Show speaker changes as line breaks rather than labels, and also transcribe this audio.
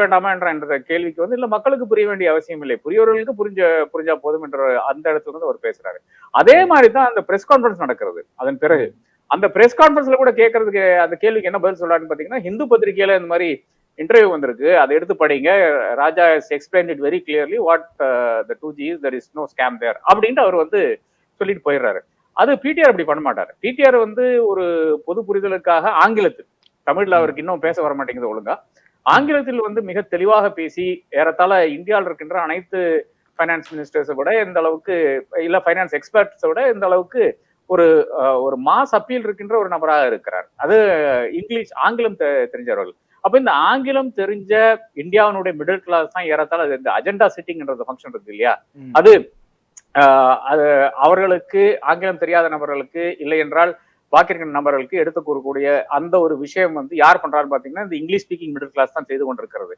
வேண்டாமா என்ற என்ற கேள்விக்கு வந்து இல்ல மக்களுக்கு புரிய வேண்டிய அவசியம் இல்லை. புரியவர்களுக்கு புரிஞ்ச புரிஞ்சா போதும் என்ற அந்த இடத்துல வந்து அவர் பேசுறாரு. அதே மாதிரி தான் அந்த பிரஸ் கான்ஃபரன்ஸ் நடக்கிறது. அதன் பிறகு அந்த பிரஸ் கான்ஃபரன்ஸ்ல கூட கேட்கறதுக்கு அந்த கேள்விக்கு என்ன பதில் சொல்றாருன்னு பாத்தீங்கன்னா ஹிந்து பத்திரிகையில இந்த மாதிரி இன்டர்வியூ வந்திருக்கு. அதை எடுத்து படிங்க. Raja explain it very clearly what the two G there is no scam there அப்படின்ட்டு அவர் வந்து சொல்லிட்டு போயிடுறாரு. அது பிடிஆர் அப்படி பண்ண மாட்டாரு. பிடிஆர் வந்து ஒரு பொது புரிதலுக்காக ஆங்கிலத்தில் தமிழ்ல அவருக்கு இன்னும் பேச வர மாட்டேங்குது ஒழுங்கா. ஆங்கிலத்தில் வந்து மிக தெளிவாக பேசி ஏறத்தாழ இந்தியாவில் இருக்கின்ற அனைத்து ஃபைனான்ஸ் மினிஸ்டர்ஸை விட எந்த அளவுக்கு இல்ல ஃபைனான்ஸ் எக்ஸ்பர்ட்ஸை விட எந்த அளவுக்கு ஒரு ஒரு மாஸ் அப்பீல் இருக்கின்ற ஒரு நபராக இருக்கிறார். அது இங்கிலீஷ் ஆங்கிலம் தெரிஞ்சவர்கள். அப்ப இந்த ஆங்கிலம் தெரிஞ்ச இந்தியாவினுடைய மிடில் கிளாஸ் தான் ஏறத்தாழ அது இந்த அஜெண்டா சிட்டிங்ன்றது ஃபங்க்ஷன் இருக்கு இல்லையா. அது அது அவர்களுக்கு ஆங்கிலம் தெரியாத நபர்களுக்கு இல்லை என்றால் பாக்கிற நபர்களுக்கு எடுத்து கூறக்கூடிய அந்த ஒரு விஷயம் வந்து யார் பண்றாருன்னு பாத்தீங்கன்னா இந்த இங்கிலீஷ் ஸ்பீக்கிங் மிடில் கிளாஸ் தான் செய்து கொண்டிருக்கிறது.